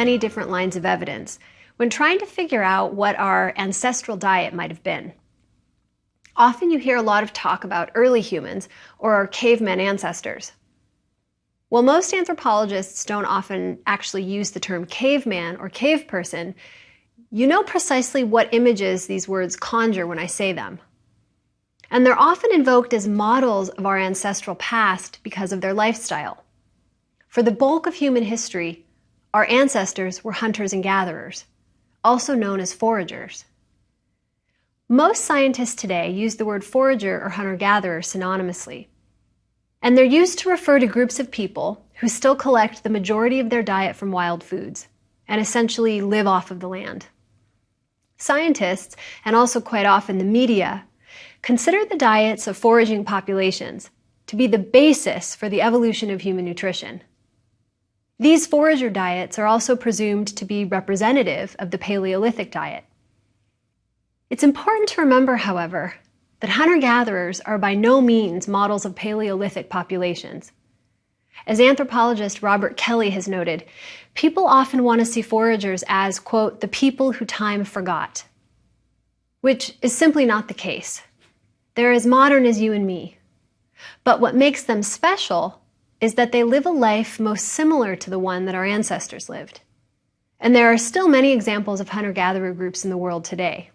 Many different lines of evidence when trying to figure out what our ancestral diet might have been. Often you hear a lot of talk about early humans or our caveman ancestors. While most anthropologists don't often actually use the term caveman or cave person, you know precisely what images these words conjure when I say them. And they're often invoked as models of our ancestral past because of their lifestyle. For the bulk of human history, our ancestors were hunters and gatherers, also known as foragers. Most scientists today use the word forager or hunter-gatherer synonymously. And they're used to refer to groups of people who still collect the majority of their diet from wild foods and essentially live off of the land. Scientists, and also quite often the media, consider the diets of foraging populations to be the basis for the evolution of human nutrition. These forager diets are also presumed to be representative of the Paleolithic diet. It's important to remember, however, that hunter-gatherers are by no means models of Paleolithic populations. As anthropologist Robert Kelly has noted, people often want to see foragers as, quote, the people who time forgot, which is simply not the case. They're as modern as you and me. But what makes them special is that they live a life most similar to the one that our ancestors lived. And there are still many examples of hunter-gatherer groups in the world today.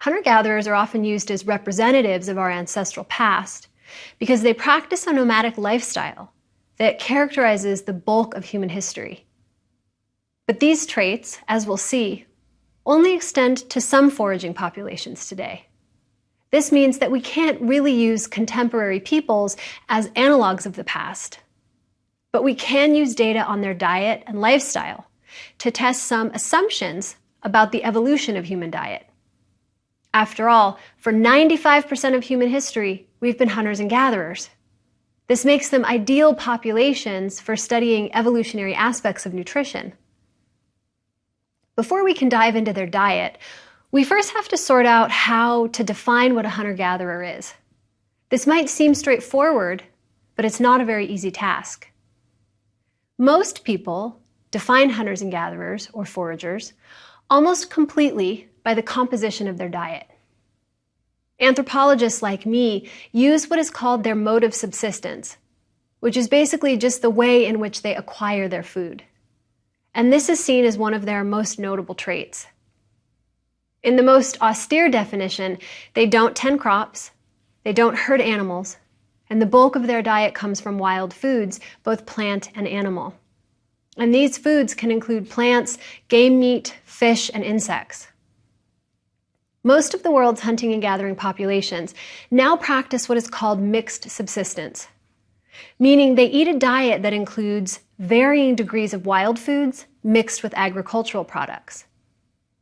Hunter-gatherers are often used as representatives of our ancestral past because they practice a nomadic lifestyle that characterizes the bulk of human history. But these traits, as we'll see, only extend to some foraging populations today. This means that we can't really use contemporary peoples as analogs of the past. But we can use data on their diet and lifestyle to test some assumptions about the evolution of human diet. After all, for 95% of human history, we've been hunters and gatherers. This makes them ideal populations for studying evolutionary aspects of nutrition. Before we can dive into their diet, we first have to sort out how to define what a hunter-gatherer is. This might seem straightforward, but it's not a very easy task. Most people define hunters and gatherers, or foragers, almost completely by the composition of their diet. Anthropologists like me use what is called their mode of subsistence, which is basically just the way in which they acquire their food. And this is seen as one of their most notable traits. In the most austere definition, they don't tend crops, they don't herd animals, and the bulk of their diet comes from wild foods, both plant and animal. And these foods can include plants, game meat, fish, and insects. Most of the world's hunting and gathering populations now practice what is called mixed subsistence, meaning they eat a diet that includes varying degrees of wild foods mixed with agricultural products.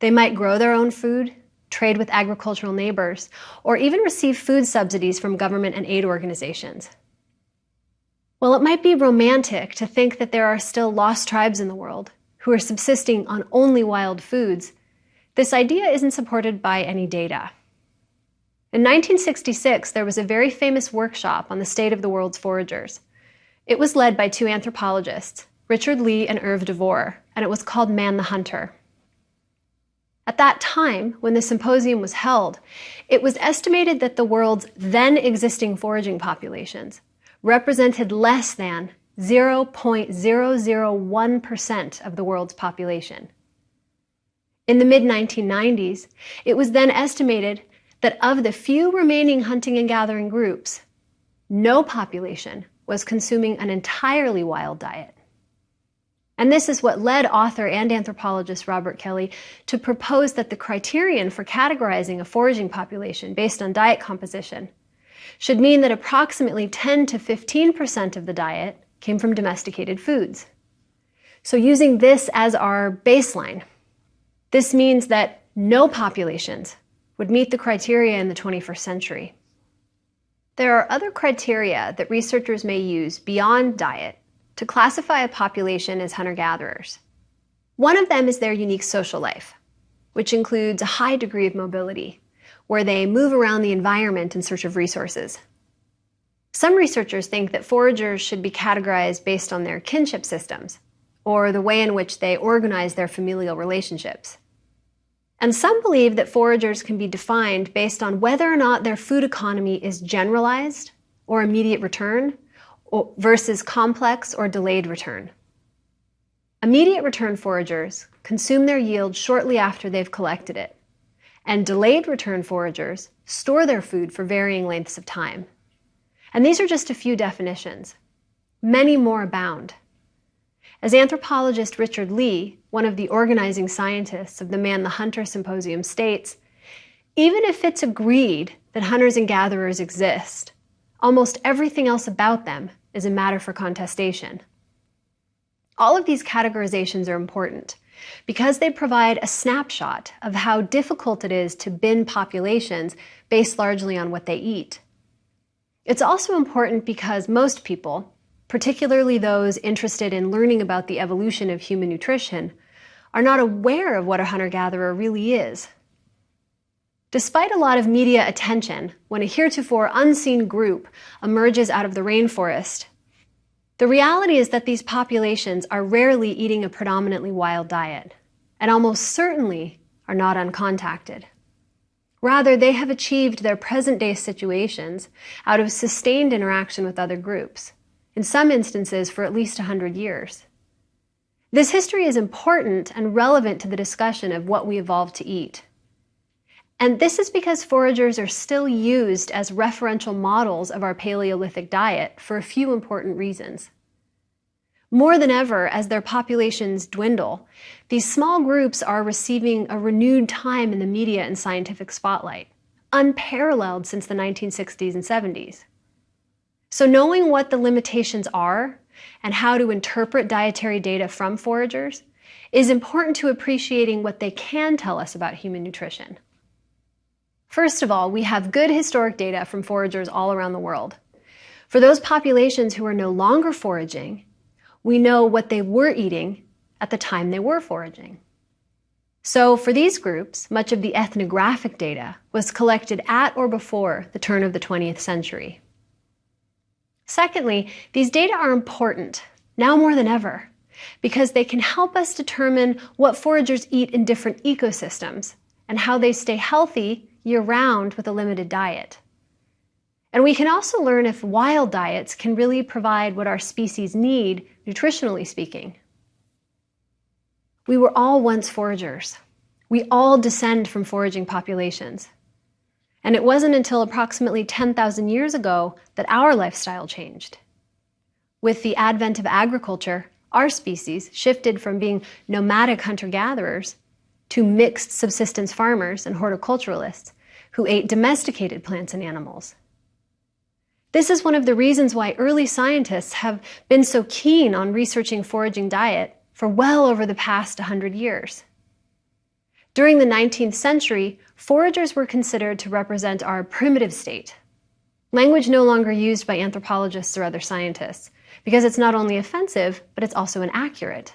They might grow their own food, trade with agricultural neighbors, or even receive food subsidies from government and aid organizations. While it might be romantic to think that there are still lost tribes in the world who are subsisting on only wild foods, this idea isn't supported by any data. In 1966, there was a very famous workshop on the state of the world's foragers. It was led by two anthropologists, Richard Lee and Irv DeVore, and it was called Man the Hunter. At that time, when the symposium was held, it was estimated that the world's then existing foraging populations represented less than 0.001% of the world's population. In the mid-1990s, it was then estimated that of the few remaining hunting and gathering groups, no population was consuming an entirely wild diet. And this is what led author and anthropologist Robert Kelly to propose that the criterion for categorizing a foraging population based on diet composition should mean that approximately 10 to 15% of the diet came from domesticated foods. So using this as our baseline, this means that no populations would meet the criteria in the 21st century. There are other criteria that researchers may use beyond diet to classify a population as hunter-gatherers. One of them is their unique social life, which includes a high degree of mobility, where they move around the environment in search of resources. Some researchers think that foragers should be categorized based on their kinship systems, or the way in which they organize their familial relationships. And some believe that foragers can be defined based on whether or not their food economy is generalized or immediate return versus complex or delayed return. Immediate return foragers consume their yield shortly after they've collected it, and delayed return foragers store their food for varying lengths of time. And these are just a few definitions. Many more abound. As anthropologist Richard Lee, one of the organizing scientists of the Man the Hunter Symposium, states, even if it's agreed that hunters and gatherers exist, almost everything else about them is a matter for contestation. All of these categorizations are important because they provide a snapshot of how difficult it is to bin populations based largely on what they eat. It's also important because most people, particularly those interested in learning about the evolution of human nutrition, are not aware of what a hunter-gatherer really is. Despite a lot of media attention when a heretofore unseen group emerges out of the rainforest, the reality is that these populations are rarely eating a predominantly wild diet, and almost certainly are not uncontacted. Rather, they have achieved their present-day situations out of sustained interaction with other groups, in some instances for at least 100 years. This history is important and relevant to the discussion of what we evolved to eat. And this is because foragers are still used as referential models of our Paleolithic diet for a few important reasons. More than ever, as their populations dwindle, these small groups are receiving a renewed time in the media and scientific spotlight, unparalleled since the 1960s and 70s. So knowing what the limitations are and how to interpret dietary data from foragers is important to appreciating what they can tell us about human nutrition. First of all, we have good historic data from foragers all around the world. For those populations who are no longer foraging, we know what they were eating at the time they were foraging. So for these groups, much of the ethnographic data was collected at or before the turn of the 20th century. Secondly, these data are important, now more than ever, because they can help us determine what foragers eat in different ecosystems and how they stay healthy year-round with a limited diet. And we can also learn if wild diets can really provide what our species need, nutritionally speaking. We were all once foragers. We all descend from foraging populations. And it wasn't until approximately 10,000 years ago that our lifestyle changed. With the advent of agriculture, our species shifted from being nomadic hunter-gatherers to mixed subsistence farmers and horticulturalists who ate domesticated plants and animals. This is one of the reasons why early scientists have been so keen on researching foraging diet for well over the past 100 years. During the 19th century, foragers were considered to represent our primitive state, language no longer used by anthropologists or other scientists, because it's not only offensive, but it's also inaccurate.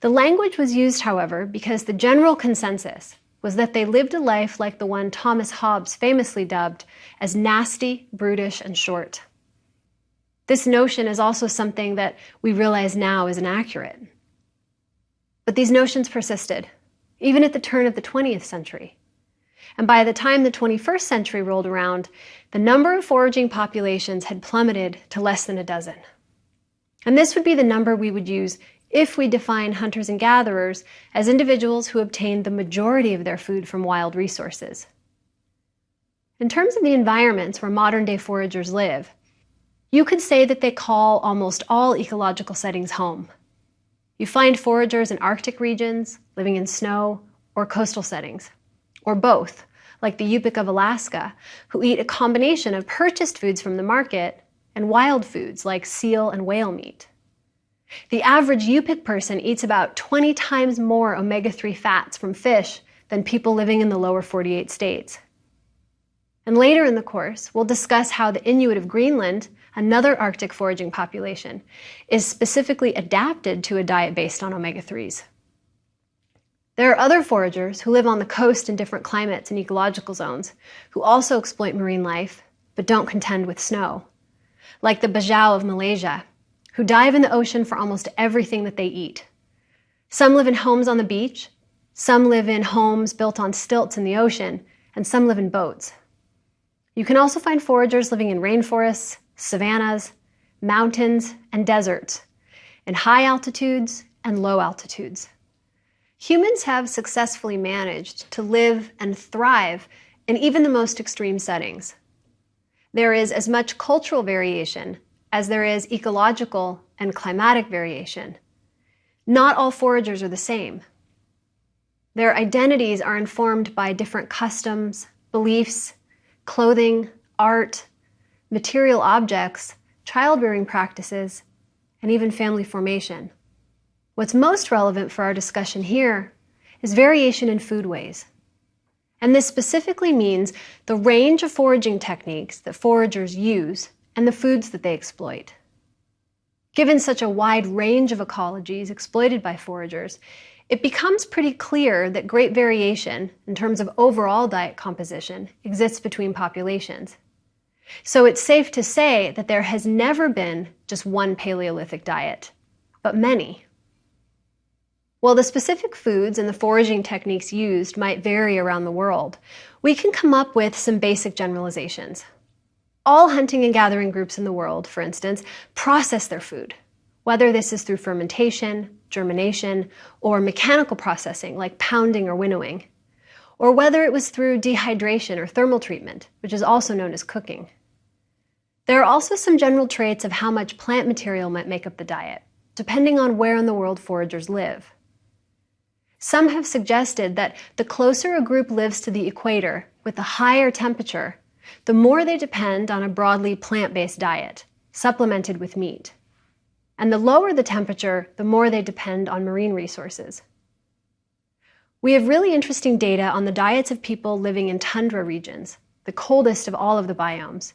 The language was used, however, because the general consensus was that they lived a life like the one Thomas Hobbes famously dubbed as nasty, brutish, and short. This notion is also something that we realize now is inaccurate. But these notions persisted, even at the turn of the 20th century. And by the time the 21st century rolled around, the number of foraging populations had plummeted to less than a dozen. And this would be the number we would use if we define hunters and gatherers as individuals who obtain the majority of their food from wild resources. In terms of the environments where modern-day foragers live, you could say that they call almost all ecological settings home. You find foragers in Arctic regions, living in snow, or coastal settings, or both, like the Yupik of Alaska, who eat a combination of purchased foods from the market and wild foods like seal and whale meat. The average Yupik person eats about 20 times more omega-3 fats from fish than people living in the lower 48 states. And later in the course, we'll discuss how the Inuit of Greenland, another Arctic foraging population, is specifically adapted to a diet based on omega-3s. There are other foragers who live on the coast in different climates and ecological zones who also exploit marine life, but don't contend with snow, like the Bajau of Malaysia, who dive in the ocean for almost everything that they eat. Some live in homes on the beach, some live in homes built on stilts in the ocean, and some live in boats. You can also find foragers living in rainforests, savannas, mountains, and deserts, in high altitudes and low altitudes. Humans have successfully managed to live and thrive in even the most extreme settings. There is as much cultural variation as there is ecological and climatic variation. Not all foragers are the same. Their identities are informed by different customs, beliefs, clothing, art, material objects, child rearing practices, and even family formation. What's most relevant for our discussion here is variation in foodways. And this specifically means the range of foraging techniques that foragers use and the foods that they exploit. Given such a wide range of ecologies exploited by foragers, it becomes pretty clear that great variation in terms of overall diet composition exists between populations. So it's safe to say that there has never been just one Paleolithic diet, but many. While the specific foods and the foraging techniques used might vary around the world, we can come up with some basic generalizations. All hunting and gathering groups in the world, for instance, process their food, whether this is through fermentation, germination, or mechanical processing like pounding or winnowing, or whether it was through dehydration or thermal treatment, which is also known as cooking. There are also some general traits of how much plant material might make up the diet, depending on where in the world foragers live. Some have suggested that the closer a group lives to the equator with a higher temperature, the more they depend on a broadly plant-based diet, supplemented with meat. And the lower the temperature, the more they depend on marine resources. We have really interesting data on the diets of people living in tundra regions, the coldest of all of the biomes,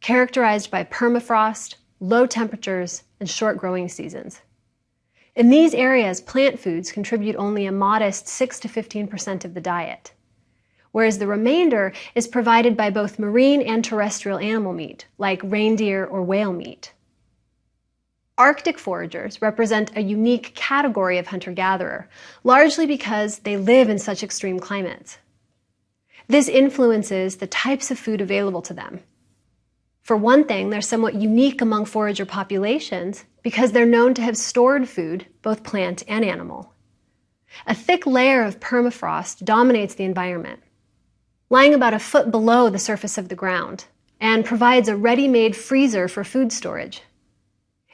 characterized by permafrost, low temperatures, and short growing seasons. In these areas, plant foods contribute only a modest 6 to 15% of the diet, whereas the remainder is provided by both marine and terrestrial animal meat, like reindeer or whale meat. Arctic foragers represent a unique category of hunter-gatherer, largely because they live in such extreme climates. This influences the types of food available to them for one thing, they're somewhat unique among forager populations because they're known to have stored food, both plant and animal. A thick layer of permafrost dominates the environment, lying about a foot below the surface of the ground, and provides a ready-made freezer for food storage.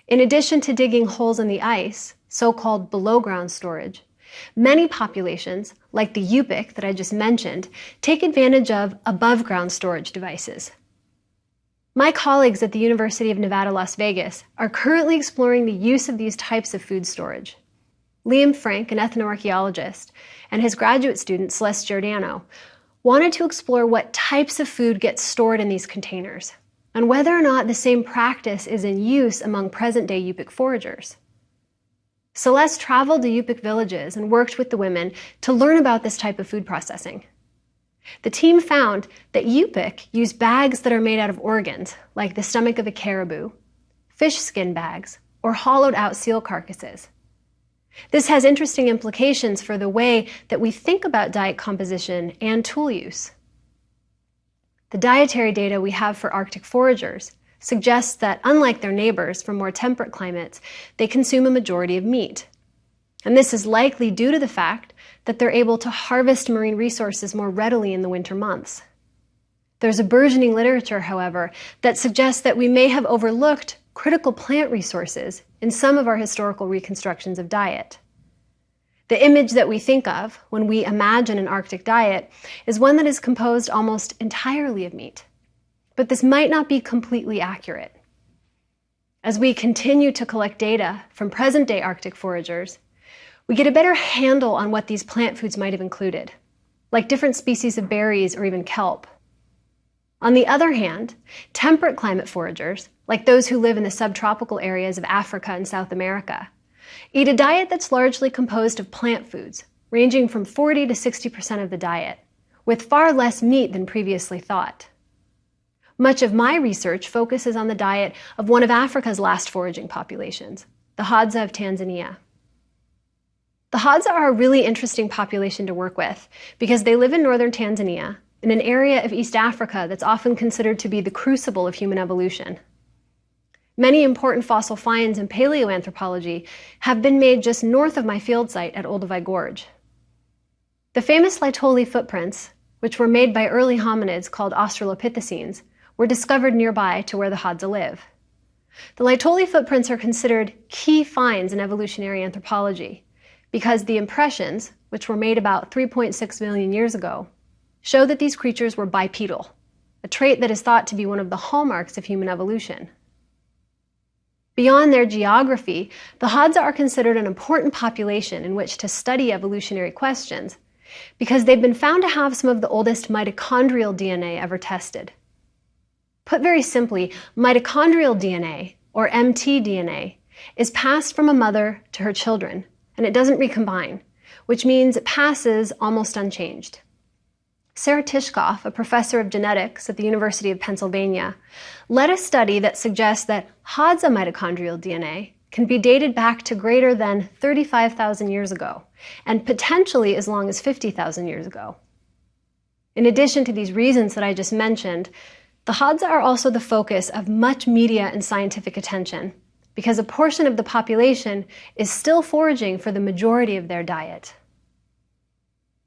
In addition to digging holes in the ice, so-called below-ground storage, many populations, like the Yupik that I just mentioned, take advantage of above-ground storage devices, my colleagues at the University of Nevada, Las Vegas are currently exploring the use of these types of food storage. Liam Frink, an ethnoarchaeologist, and his graduate student, Celeste Giordano, wanted to explore what types of food get stored in these containers, and whether or not the same practice is in use among present-day Yupik foragers. Celeste traveled to Yupik villages and worked with the women to learn about this type of food processing. The team found that Yupik use bags that are made out of organs, like the stomach of a caribou, fish skin bags, or hollowed out seal carcasses. This has interesting implications for the way that we think about diet composition and tool use. The dietary data we have for Arctic foragers suggests that, unlike their neighbors from more temperate climates, they consume a majority of meat. And this is likely due to the fact that they're able to harvest marine resources more readily in the winter months. There's a burgeoning literature, however, that suggests that we may have overlooked critical plant resources in some of our historical reconstructions of diet. The image that we think of when we imagine an Arctic diet is one that is composed almost entirely of meat. But this might not be completely accurate. As we continue to collect data from present-day Arctic foragers, we get a better handle on what these plant foods might have included, like different species of berries or even kelp. On the other hand, temperate climate foragers, like those who live in the subtropical areas of Africa and South America, eat a diet that's largely composed of plant foods, ranging from 40 to 60% of the diet, with far less meat than previously thought. Much of my research focuses on the diet of one of Africa's last foraging populations, the Hadza of Tanzania. The Hadza are a really interesting population to work with because they live in northern Tanzania in an area of East Africa that's often considered to be the crucible of human evolution. Many important fossil finds in paleoanthropology have been made just north of my field site at Olduvai Gorge. The famous Laetoli footprints, which were made by early hominids called Australopithecines, were discovered nearby to where the Hadza live. The Laetoli footprints are considered key finds in evolutionary anthropology because the impressions, which were made about 3.6 million years ago, show that these creatures were bipedal, a trait that is thought to be one of the hallmarks of human evolution. Beyond their geography, the Hadza are considered an important population in which to study evolutionary questions because they've been found to have some of the oldest mitochondrial DNA ever tested. Put very simply, mitochondrial DNA, or mtDNA, is passed from a mother to her children, and it doesn't recombine, which means it passes almost unchanged. Sarah Tishkoff, a professor of genetics at the University of Pennsylvania, led a study that suggests that Hadza mitochondrial DNA can be dated back to greater than 35,000 years ago, and potentially as long as 50,000 years ago. In addition to these reasons that I just mentioned, the Hadza are also the focus of much media and scientific attention because a portion of the population is still foraging for the majority of their diet.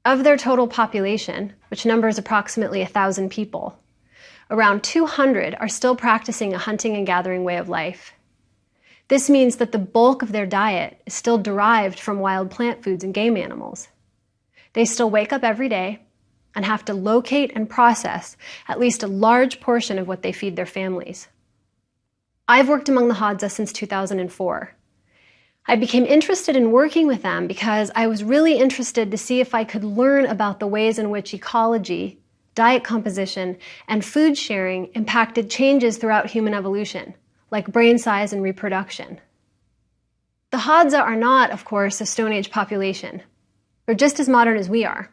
Of their total population, which numbers approximately 1,000 people, around 200 are still practicing a hunting and gathering way of life. This means that the bulk of their diet is still derived from wild plant foods and game animals. They still wake up every day and have to locate and process at least a large portion of what they feed their families. I've worked among the Hadza since 2004. I became interested in working with them because I was really interested to see if I could learn about the ways in which ecology, diet composition, and food sharing impacted changes throughout human evolution, like brain size and reproduction. The Hadza are not, of course, a Stone Age population. They're just as modern as we are.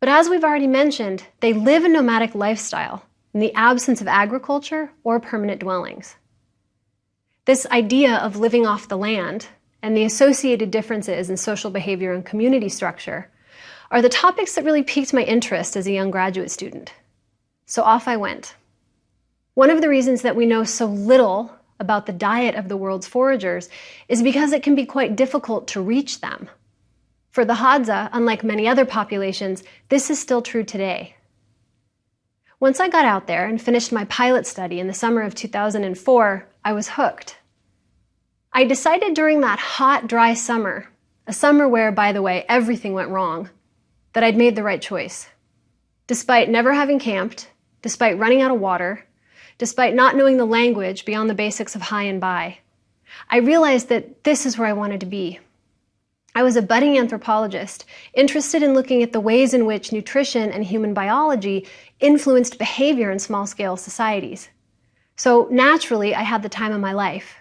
But as we've already mentioned, they live a nomadic lifestyle in the absence of agriculture or permanent dwellings. This idea of living off the land and the associated differences in social behavior and community structure are the topics that really piqued my interest as a young graduate student. So off I went. One of the reasons that we know so little about the diet of the world's foragers is because it can be quite difficult to reach them. For the Hadza, unlike many other populations, this is still true today. Once I got out there and finished my pilot study in the summer of 2004, I was hooked. I decided during that hot, dry summer, a summer where, by the way, everything went wrong, that I'd made the right choice. Despite never having camped, despite running out of water, despite not knowing the language beyond the basics of hi and bye, I realized that this is where I wanted to be. I was a budding anthropologist, interested in looking at the ways in which nutrition and human biology influenced behavior in small scale societies. So naturally, I had the time of my life.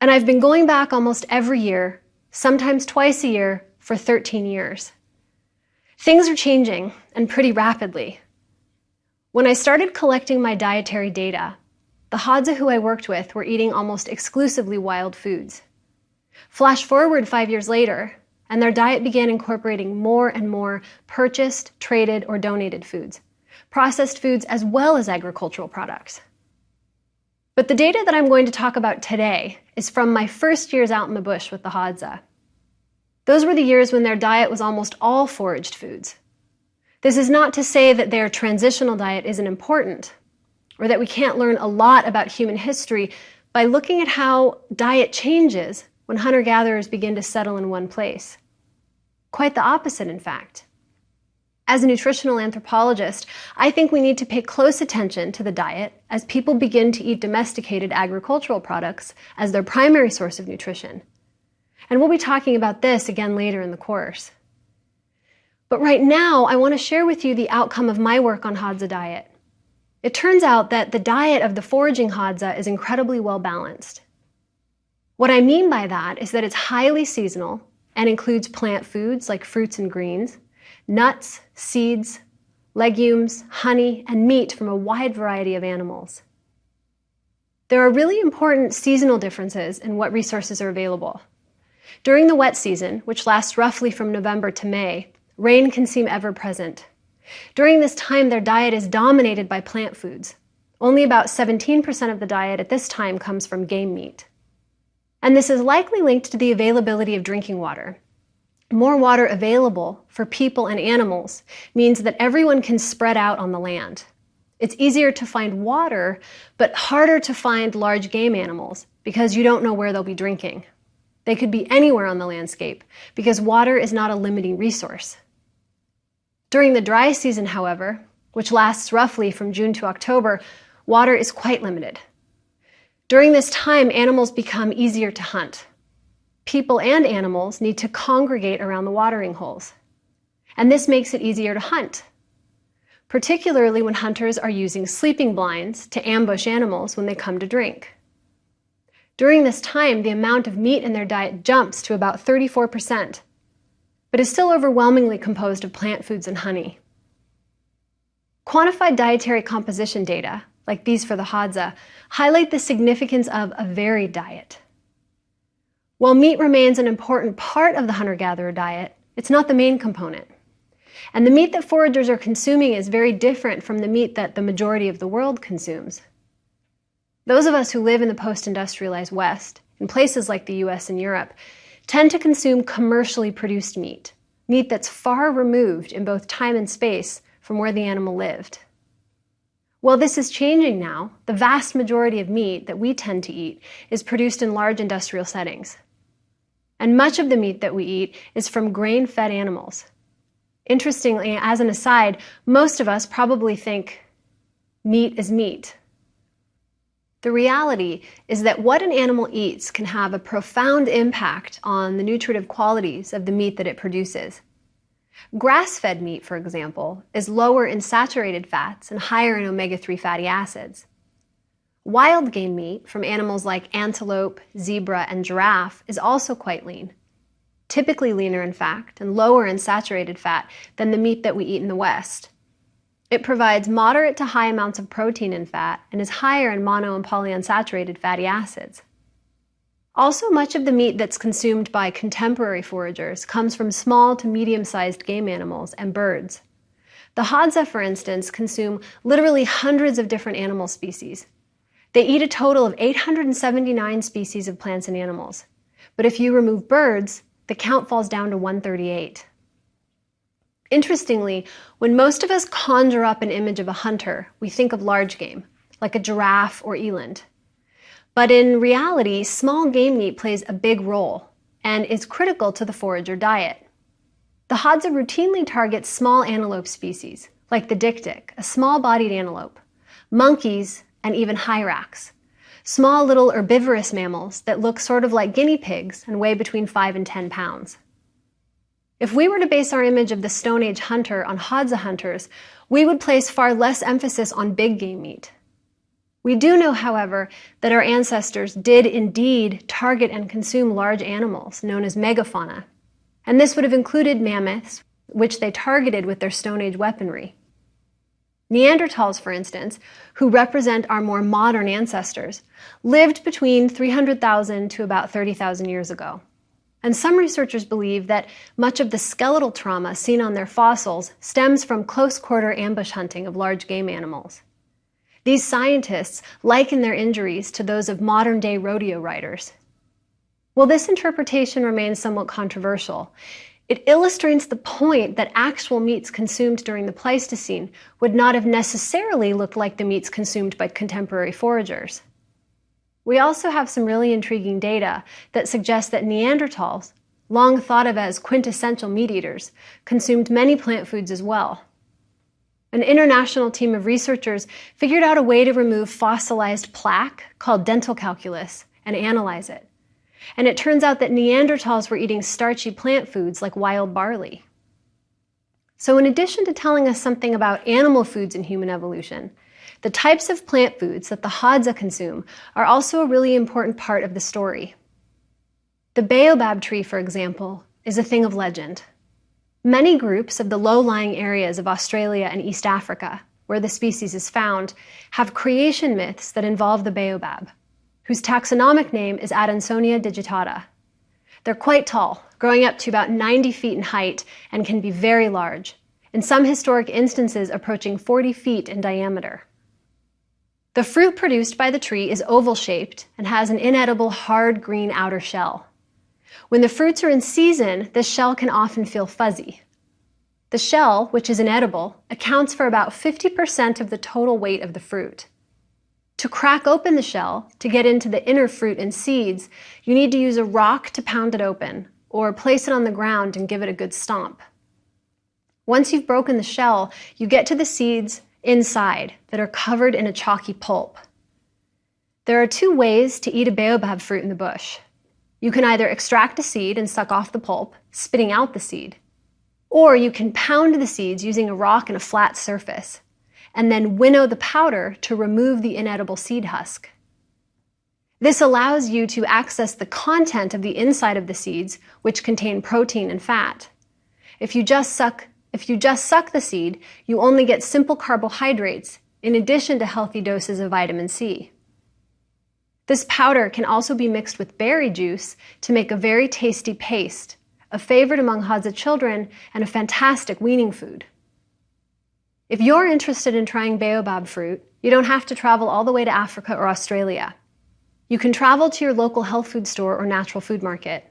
And I've been going back almost every year, sometimes twice a year, for 13 years. Things are changing, and pretty rapidly. When I started collecting my dietary data, the Hadza who I worked with were eating almost exclusively wild foods. Flash forward five years later, and their diet began incorporating more and more purchased, traded, or donated foods, processed foods as well as agricultural products. But the data that I'm going to talk about today is from my first years out in the bush with the Hadza. Those were the years when their diet was almost all foraged foods. This is not to say that their transitional diet isn't important, or that we can't learn a lot about human history by looking at how diet changes when hunter-gatherers begin to settle in one place. Quite the opposite, in fact. As a nutritional anthropologist, I think we need to pay close attention to the diet as people begin to eat domesticated agricultural products as their primary source of nutrition. And we'll be talking about this again later in the course. But right now, I want to share with you the outcome of my work on Hadza diet. It turns out that the diet of the foraging Hadza is incredibly well balanced. What I mean by that is that it's highly seasonal and includes plant foods like fruits and greens, nuts, seeds, legumes, honey, and meat from a wide variety of animals. There are really important seasonal differences in what resources are available. During the wet season, which lasts roughly from November to May, rain can seem ever present. During this time, their diet is dominated by plant foods. Only about 17% of the diet at this time comes from game meat. And this is likely linked to the availability of drinking water. More water available for people and animals means that everyone can spread out on the land. It's easier to find water, but harder to find large game animals because you don't know where they'll be drinking. They could be anywhere on the landscape because water is not a limiting resource. During the dry season, however, which lasts roughly from June to October, water is quite limited. During this time, animals become easier to hunt. People and animals need to congregate around the watering holes. And this makes it easier to hunt particularly when hunters are using sleeping blinds to ambush animals when they come to drink. During this time, the amount of meat in their diet jumps to about 34%, but is still overwhelmingly composed of plant foods and honey. Quantified dietary composition data, like these for the Hadza, highlight the significance of a varied diet. While meat remains an important part of the hunter-gatherer diet, it's not the main component. And the meat that foragers are consuming is very different from the meat that the majority of the world consumes. Those of us who live in the post-industrialized West, in places like the US and Europe, tend to consume commercially produced meat, meat that's far removed in both time and space from where the animal lived. While this is changing now. The vast majority of meat that we tend to eat is produced in large industrial settings. And much of the meat that we eat is from grain-fed animals, Interestingly, as an aside, most of us probably think meat is meat. The reality is that what an animal eats can have a profound impact on the nutritive qualities of the meat that it produces. Grass-fed meat, for example, is lower in saturated fats and higher in omega-3 fatty acids. Wild game meat from animals like antelope, zebra, and giraffe is also quite lean typically leaner in fact and lower in saturated fat than the meat that we eat in the West. It provides moderate to high amounts of protein and fat and is higher in mono and polyunsaturated fatty acids. Also, much of the meat that's consumed by contemporary foragers comes from small to medium-sized game animals and birds. The Hadza, for instance, consume literally hundreds of different animal species. They eat a total of 879 species of plants and animals. But if you remove birds, the count falls down to 138. Interestingly, when most of us conjure up an image of a hunter, we think of large game, like a giraffe or eland. But in reality, small game meat plays a big role and is critical to the forager diet. The Hadza routinely targets small antelope species, like the dik-dik, a small-bodied antelope, monkeys, and even hyrax, small little herbivorous mammals that look sort of like guinea pigs and weigh between 5 and 10 pounds. If we were to base our image of the Stone Age hunter on Hadza hunters, we would place far less emphasis on big game meat. We do know, however, that our ancestors did indeed target and consume large animals known as megafauna, and this would have included mammoths, which they targeted with their Stone Age weaponry. Neanderthals, for instance, who represent our more modern ancestors, lived between 300,000 to about 30,000 years ago. And some researchers believe that much of the skeletal trauma seen on their fossils stems from close-quarter ambush hunting of large game animals. These scientists liken their injuries to those of modern-day rodeo riders. Well, this interpretation remains somewhat controversial. It illustrates the point that actual meats consumed during the Pleistocene would not have necessarily looked like the meats consumed by contemporary foragers. We also have some really intriguing data that suggests that Neanderthals, long thought of as quintessential meat eaters, consumed many plant foods as well. An international team of researchers figured out a way to remove fossilized plaque called dental calculus and analyze it. And it turns out that Neanderthals were eating starchy plant foods like wild barley. So in addition to telling us something about animal foods in human evolution, the types of plant foods that the Hadza consume are also a really important part of the story. The baobab tree, for example, is a thing of legend. Many groups of the low-lying areas of Australia and East Africa, where the species is found, have creation myths that involve the baobab, whose taxonomic name is Adansonia digitata. They're quite tall, growing up to about 90 feet in height and can be very large, in some historic instances approaching 40 feet in diameter. The fruit produced by the tree is oval-shaped and has an inedible hard green outer shell. When the fruits are in season, this shell can often feel fuzzy. The shell, which is inedible, accounts for about 50% of the total weight of the fruit. To crack open the shell, to get into the inner fruit and seeds, you need to use a rock to pound it open, or place it on the ground and give it a good stomp. Once you've broken the shell, you get to the seeds inside that are covered in a chalky pulp. There are two ways to eat a baobab fruit in the bush. You can either extract a seed and suck off the pulp, spitting out the seed, or you can pound the seeds using a rock and a flat surface, and then winnow the powder to remove the inedible seed husk. This allows you to access the content of the inside of the seeds, which contain protein and fat. If you just suck, if you just suck the seed, you only get simple carbohydrates in addition to healthy doses of vitamin C. This powder can also be mixed with berry juice to make a very tasty paste, a favorite among Hadza children and a fantastic weaning food. If you're interested in trying baobab fruit, you don't have to travel all the way to Africa or Australia. You can travel to your local health food store or natural food market.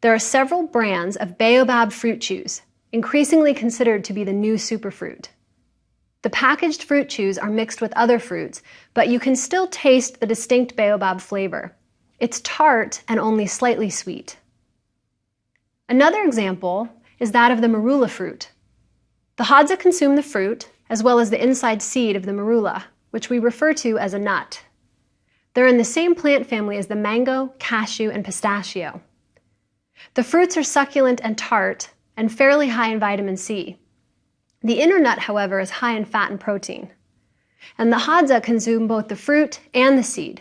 There are several brands of baobab fruit chews, increasingly considered to be the new superfruit. The packaged fruit chews are mixed with other fruits, but you can still taste the distinct baobab flavor. It's tart and only slightly sweet. Another example is that of the marula fruit. The Hadza consume the fruit, as well as the inside seed of the marula, which we refer to as a nut. They're in the same plant family as the mango, cashew, and pistachio. The fruits are succulent and tart, and fairly high in vitamin C. The inner nut, however, is high in fat and protein. And the Hadza consume both the fruit and the seed.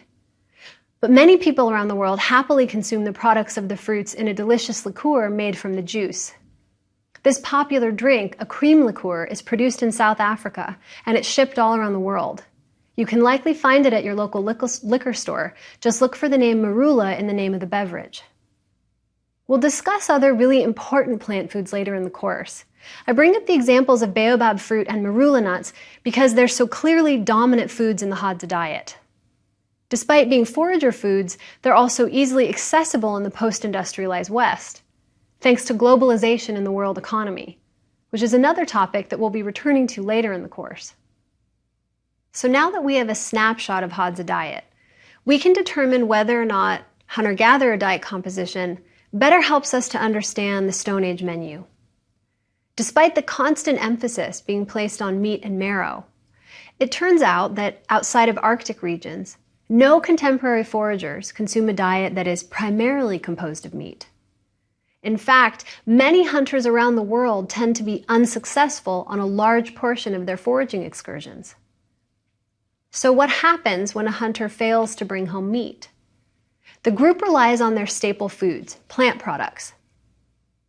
But many people around the world happily consume the products of the fruits in a delicious liqueur made from the juice. This popular drink, a cream liqueur, is produced in South Africa and it's shipped all around the world. You can likely find it at your local liquor store. Just look for the name marula in the name of the beverage. We'll discuss other really important plant foods later in the course. I bring up the examples of baobab fruit and marula nuts because they're so clearly dominant foods in the Hadza diet. Despite being forager foods, they're also easily accessible in the post-industrialized West, thanks to globalization in the world economy, which is another topic that we'll be returning to later in the course. So now that we have a snapshot of Hadza diet, we can determine whether or not hunter-gatherer diet composition better helps us to understand the Stone Age menu. Despite the constant emphasis being placed on meat and marrow, it turns out that outside of Arctic regions, no contemporary foragers consume a diet that is primarily composed of meat. In fact, many hunters around the world tend to be unsuccessful on a large portion of their foraging excursions. So what happens when a hunter fails to bring home meat? The group relies on their staple foods, plant products.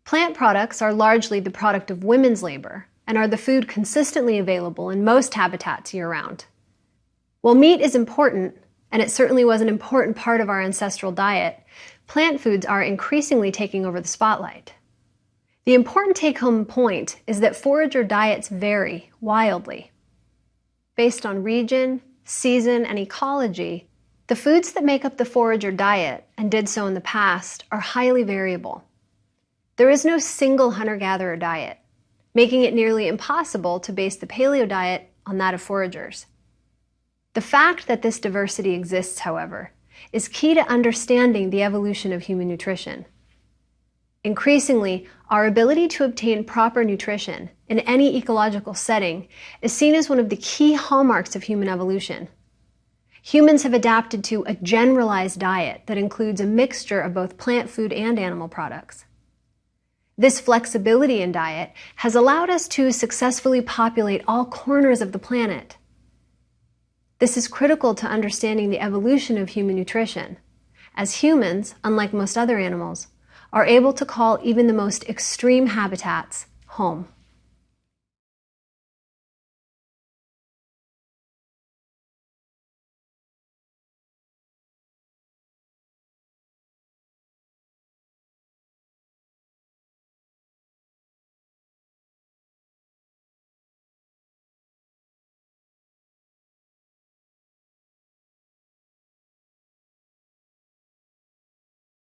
Plant products are largely the product of women's labor and are the food consistently available in most habitats year-round. While meat is important, and it certainly was an important part of our ancestral diet, plant foods are increasingly taking over the spotlight. The important take-home point is that forager diets vary wildly. Based on region, season, and ecology, the foods that make up the forager diet, and did so in the past, are highly variable. There is no single hunter-gatherer diet, making it nearly impossible to base the paleo diet on that of foragers. The fact that this diversity exists, however, is key to understanding the evolution of human nutrition. Increasingly, our ability to obtain proper nutrition in any ecological setting is seen as one of the key hallmarks of human evolution humans have adapted to a generalized diet that includes a mixture of both plant food and animal products. This flexibility in diet has allowed us to successfully populate all corners of the planet. This is critical to understanding the evolution of human nutrition, as humans, unlike most other animals, are able to call even the most extreme habitats home.